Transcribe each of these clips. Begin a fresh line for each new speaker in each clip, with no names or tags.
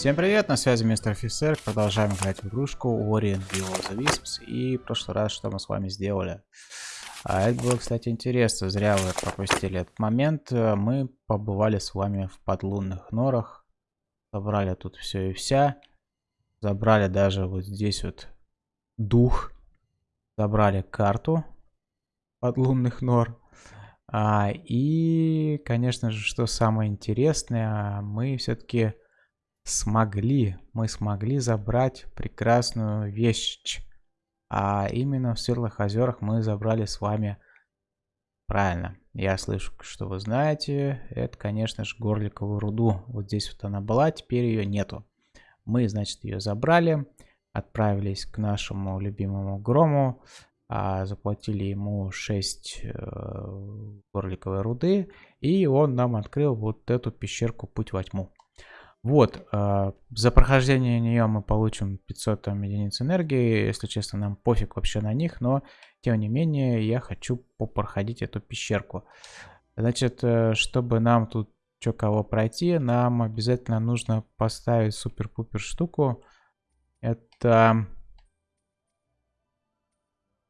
Всем привет, на связи мистер офицер. Продолжаем играть в игрушку Orient Will of the Wisps. И в прошлый раз что мы с вами сделали? А это было, кстати, интересно. Зря вы пропустили этот момент. Мы побывали с вами в подлунных норах. Собрали тут все и вся. Забрали даже вот здесь вот дух. Забрали карту подлунных нор. А, и, конечно же, что самое интересное, мы все-таки смогли, мы смогли забрать прекрасную вещь. А именно в Светлых озерах мы забрали с вами, правильно, я слышу, что вы знаете, это, конечно же, горликовую руду. Вот здесь вот она была, теперь ее нету. Мы, значит, ее забрали, отправились к нашему любимому Грому, а, заплатили ему 6 э, горликовой руды, и он нам открыл вот эту пещерку Путь во тьму. Вот, э, за прохождение нее мы получим 500 там, единиц энергии, если честно, нам пофиг вообще на них, но тем не менее я хочу попроходить эту пещерку. Значит, э, чтобы нам тут что кого пройти, нам обязательно нужно поставить супер-пупер штуку. Это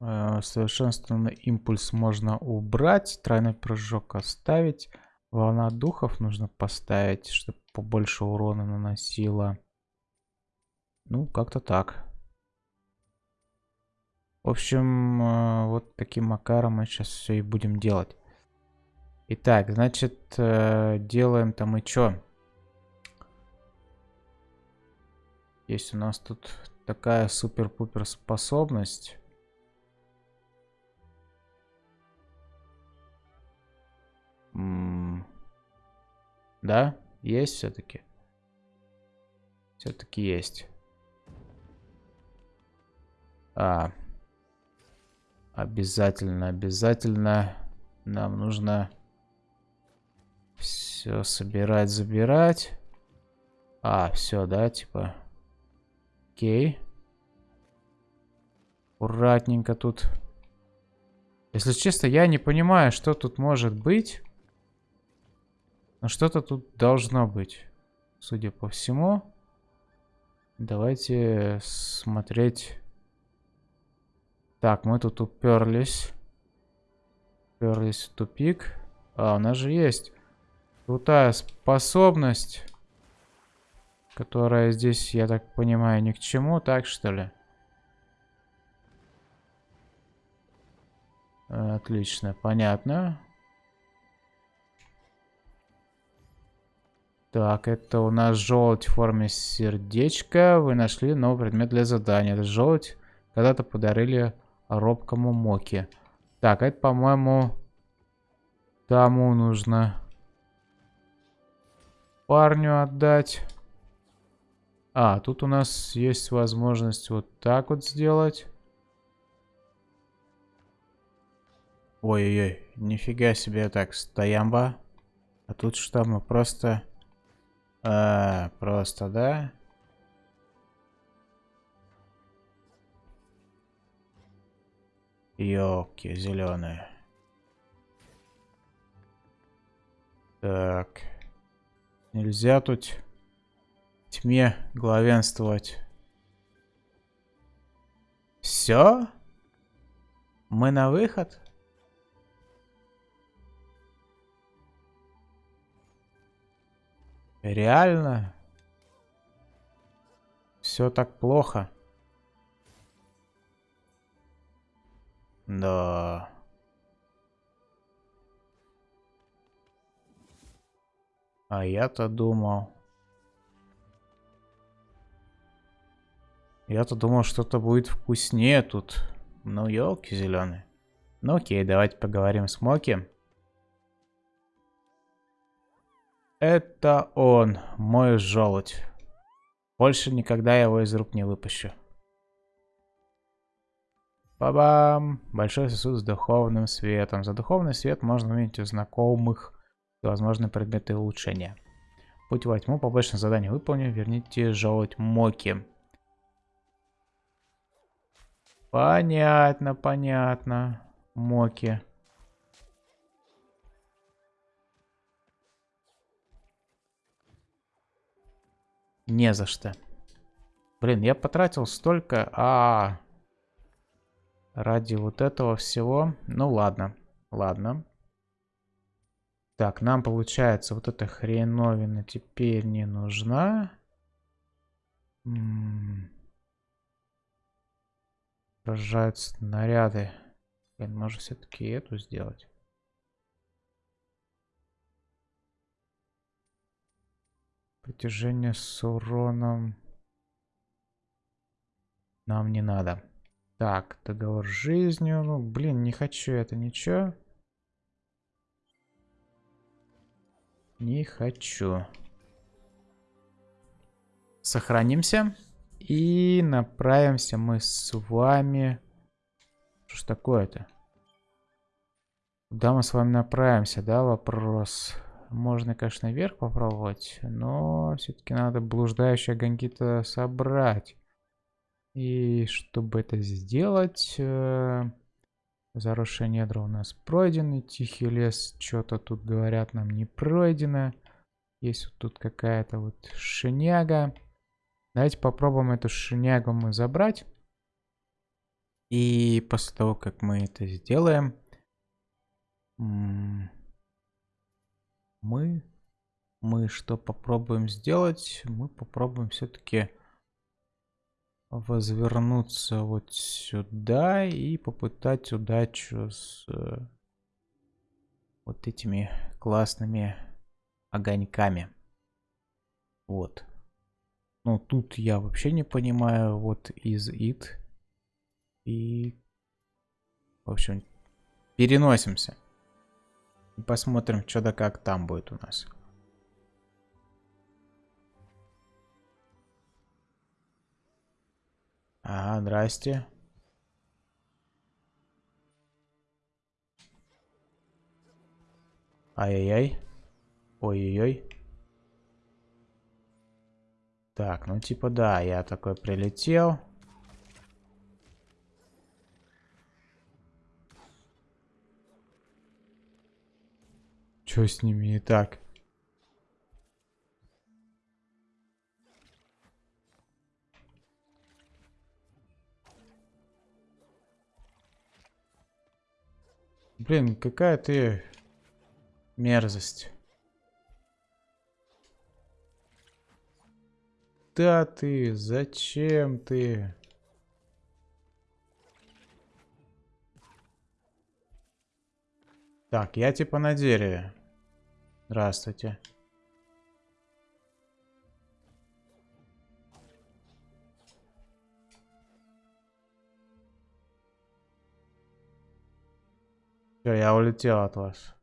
Э, совершенствованный импульс можно убрать. Тройной прыжок оставить. Волна духов нужно поставить, чтобы побольше урона наносила. Ну, как-то так. В общем, э, вот таким макаром мы сейчас все и будем делать. Итак, значит, э, делаем там и что? Есть у нас тут такая супер-пупер способность. Да, есть все-таки. Все-таки есть. А. Обязательно, обязательно нам нужно все собирать, забирать. А, все, да, типа. Окей. Аккуратненько тут. Если честно, я не понимаю, что тут может быть. Но что-то тут должно быть. Судя по всему. Давайте смотреть. Так, мы тут уперлись. Уперлись в тупик. А, у нас же есть крутая способность. Которая здесь, я так понимаю, ни к чему. Так, что ли? Отлично, понятно. Так, это у нас желудь в форме сердечка. Вы нашли новый предмет для задания. Это желудь когда-то подарили робкому Моки. Так, это, по-моему, тому нужно парню отдать. А, тут у нас есть возможность вот так вот сделать. Ой-ой-ой, нифига себе так, стоямба. А тут что, мы просто а, просто, да? Ёлки зеленые. Так. Нельзя тут тьме главенствовать. Все? Мы на выход? Реально? Все так плохо? Да. А я-то думал... Я-то думал, что-то будет вкуснее тут. Ну, елки зеленые. Ну окей, давайте поговорим с Моки. Это он, мой желудь. Больше никогда его из рук не выпущу. Ба-бам! Большой сосуд с духовным светом. За духовный свет можно увидеть у знакомых возможные предметы улучшения. Путь во тьму, побочное задание выполню, верните желудь Моки. Понятно, понятно. Моки. Не за что. Блин, я потратил столько, а ради вот этого всего. Ну ладно, ладно. Так, нам получается вот эта хреновина теперь не нужна. Поражают снаряды. Блин, может все-таки эту сделать? Притяжение с уроном нам не надо. Так, договор с жизнью. Ну, блин, не хочу это ничего. Не хочу. Сохранимся. И направимся мы с вами... Что ж такое-то? Куда мы с вами направимся, да, вопрос? Можно, конечно, вверх попробовать, но все-таки надо блуждающие огоньки-то собрать. И чтобы это сделать... Э, заросшие недра у нас пройдены. Тихий лес, что-то тут говорят нам не пройдено. Есть вот тут какая-то вот шиняга. Давайте попробуем эту шинягу мы забрать. И после того, как мы это сделаем, мы, мы что попробуем сделать? Мы попробуем все-таки возвернуться вот сюда и попытать удачу с э, вот этими классными огоньками. Вот. Ну, тут я вообще не понимаю, вот из it. И, в общем, переносимся. И посмотрим, что да как там будет у нас. Ага, здрасте. Ай-яй-яй. Ой-ой-ой. Так, ну типа да, я такой прилетел. Что с ними не так? Блин, какая ты мерзость. Да ты, зачем ты? Так, я типа на дереве. Здравствуйте. Все, я улетел от вас.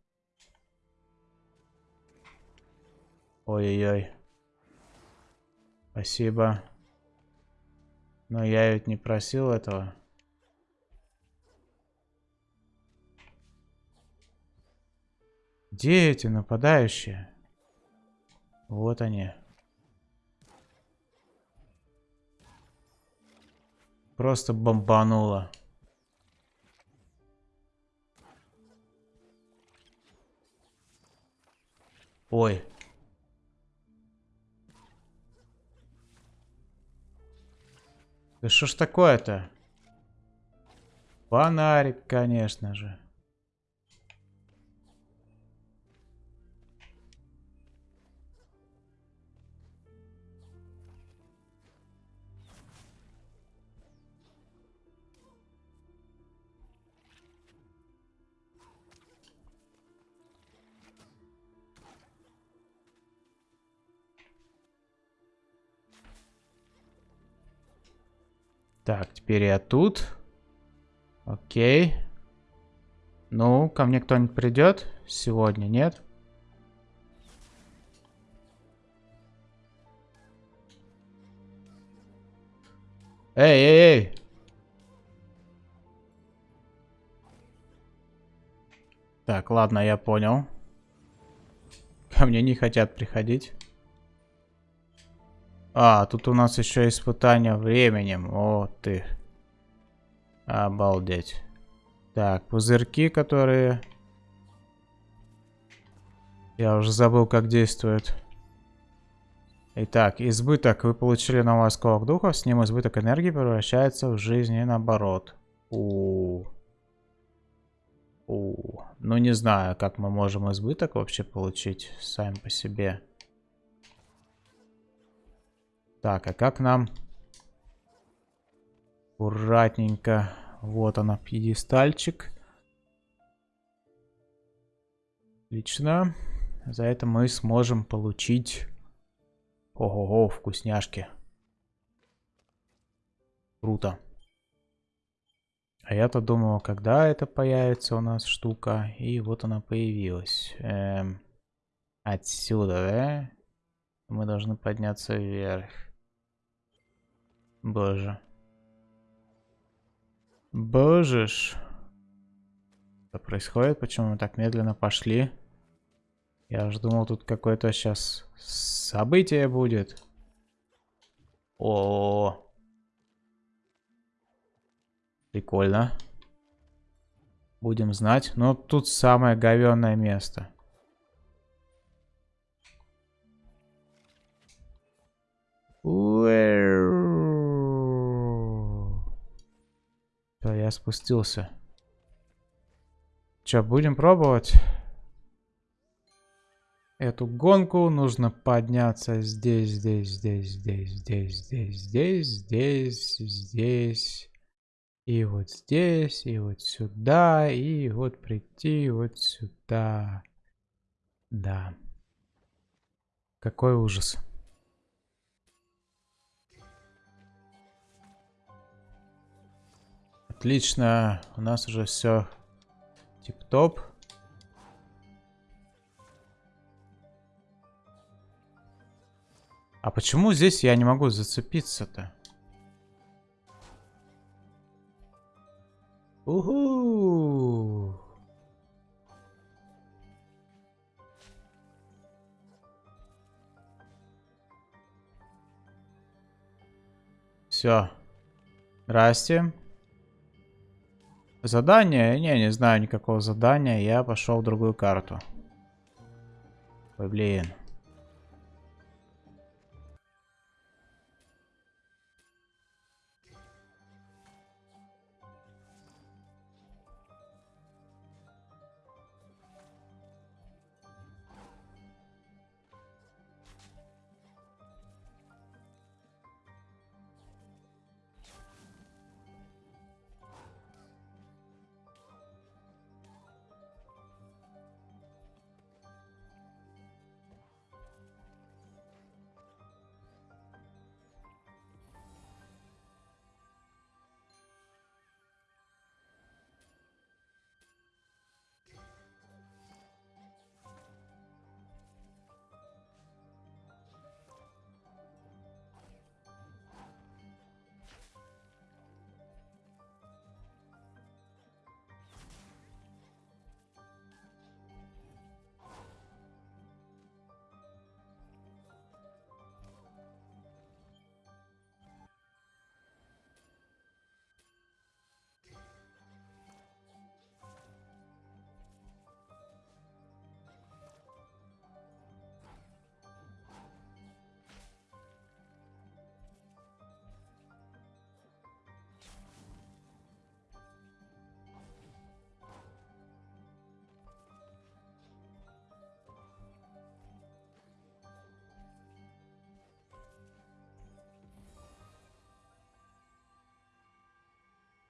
Ой-ой-ой. Спасибо. Но я ведь не просил этого. Где эти нападающие? Вот они. Просто бомбануло. Ой. Да что ж такое-то? Фонарик, конечно же. Так, теперь я тут. Окей. Ну, ко мне кто-нибудь придет? Сегодня нет? Эй, эй, эй! Так, ладно, я понял. Ко мне не хотят приходить. А, тут у нас еще испытание временем. О, ты. Обалдеть. Так, пузырьки, которые... Я уже забыл, как действуют. Итак, избыток. Вы получили новый осколок духов. С ним избыток энергии превращается в жизнь и наоборот. У, -у, -у. У, ну не знаю, как мы можем избыток вообще получить сами по себе. Так, а как нам аккуратненько, вот она, пьедестальчик. Отлично. За это мы сможем получить, ого-го, вкусняшки. Круто. А я-то думал, когда это появится у нас штука. И вот она появилась. Эм, отсюда, да? Мы должны подняться вверх. Боже. Боже ж. Что происходит? Почему мы так медленно пошли? Я же думал, тут какое-то сейчас событие будет. О, -о, -о. Прикольно. Будем знать. Но тут самое говенное место. Все, я спустился. Че, будем пробовать? Эту гонку нужно подняться здесь, здесь, здесь, здесь, здесь, здесь, здесь, здесь, здесь. И вот здесь, и вот сюда, и вот прийти вот сюда. Да. Какой ужас. Отлично, у нас уже все тип-топ. А почему здесь я не могу зацепиться-то? Уху! Все. Здрасте. Задание? Не, не знаю никакого задания. Я пошел в другую карту. Ой, блин.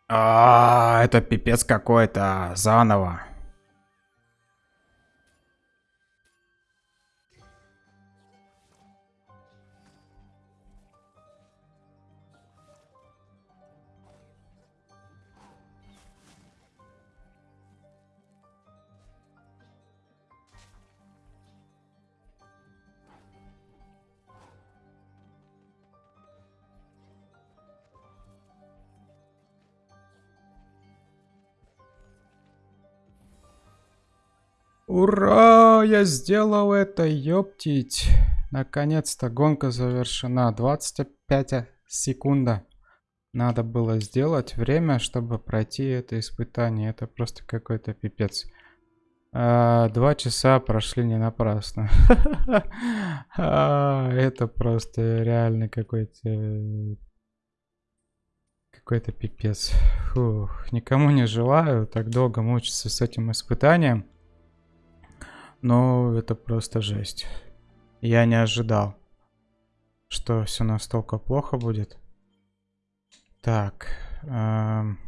А, это пипец какой-то. Заново. Ура! Я сделал это, ёптить. Наконец-то гонка завершена. 25 секунда. Надо было сделать время, чтобы пройти это испытание. Это просто какой-то пипец. А, два часа прошли не напрасно. а, это просто реально какой-то... Какой-то пипец. Фух, никому не желаю так долго мучиться с этим испытанием. Но это просто жесть. Я не ожидал, что все настолько плохо будет. Так. Эм...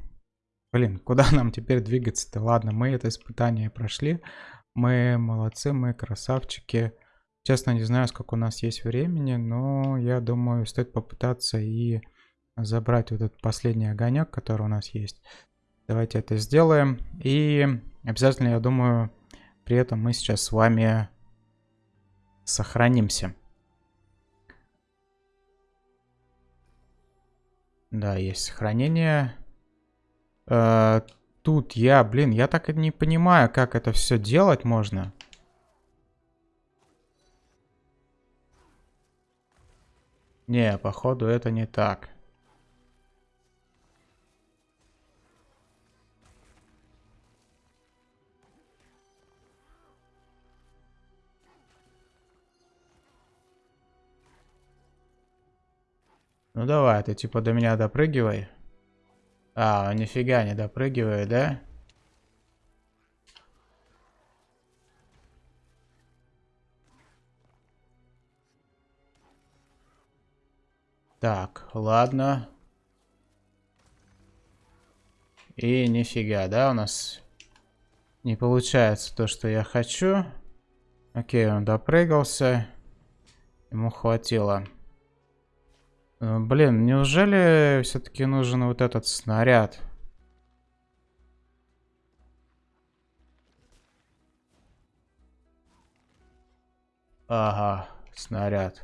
Блин, куда нам теперь двигаться-то? Ладно, мы это испытание прошли. Мы молодцы, мы красавчики. Честно, не знаю, сколько у нас есть времени, но я думаю, стоит попытаться и забрать вот этот последний огонек, который у нас есть. Давайте это сделаем. И обязательно, я думаю, при этом мы сейчас с вами сохранимся. Да, есть сохранение. Э, тут я, блин, я так и не понимаю, как это все делать можно. Не, походу это не так. Ну давай, ты типа до меня допрыгивай. А, нифига не допрыгивает, да? Так, ладно. И нифига, да, у нас не получается то, что я хочу. Окей, он допрыгался. Ему хватило. Э, блин, неужели все-таки нужен вот этот снаряд? Ага, снаряд.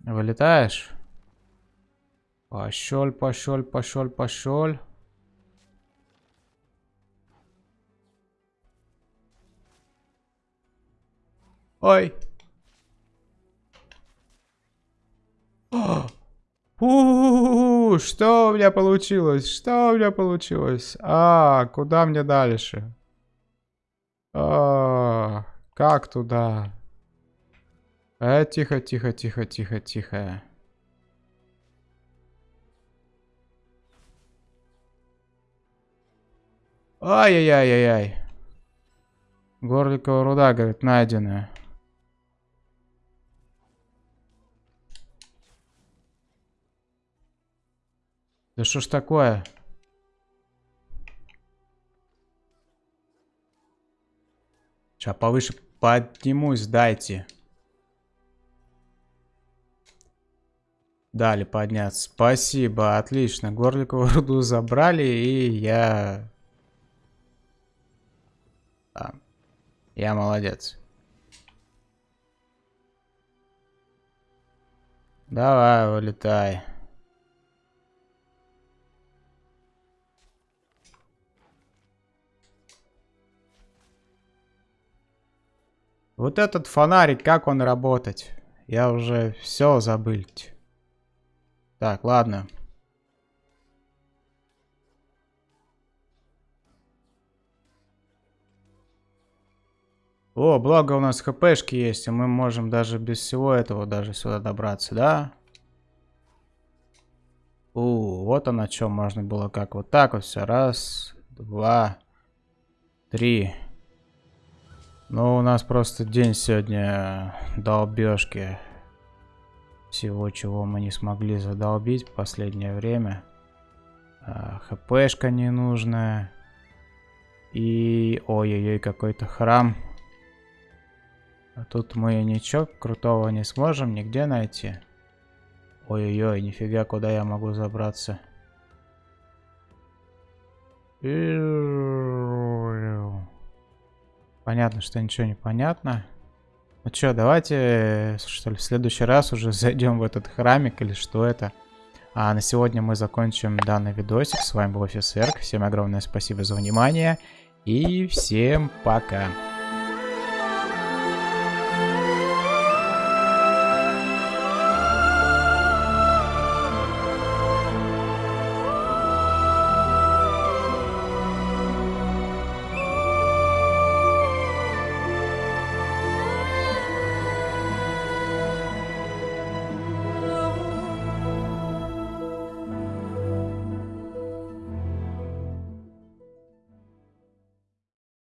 Вылетаешь? Пошел, пошел, пошел, пошел. Ой. У, что у меня получилось? Что у меня получилось? А, куда мне дальше? А, как туда? Э, тихо, тихо, тихо, тихо, тихо. Ай-яй-яй-яй-яй. Горликова руда, говорит, найденная. Да что ж такое? Сейчас повыше поднимусь, дайте. Дали подняться. Спасибо, отлично. Горликову руду забрали, и я... Да. Я молодец. Давай, вылетай. Вот этот фонарик, как он работать? Я уже все забыл. Так, ладно. О, благо у нас хпшки есть, и мы можем даже без всего этого даже сюда добраться, да? У, вот оно, чем можно было как вот так вот все. Раз, два, три. Ну, у нас просто день сегодня долбежки. Всего, чего мы не смогли задолбить в последнее время. А, ХПшка ненужная. И... Ой-ой-ой, какой-то храм. А тут мы ничего крутого не сможем нигде найти. Ой-ой-ой, нифига, куда я могу забраться. Понятно, что ничего не понятно. Ну что, давайте, что ли, в следующий раз уже зайдем в этот храмик или что это. А на сегодня мы закончим данный видосик. С вами был офицер. Всем огромное спасибо за внимание. И всем пока.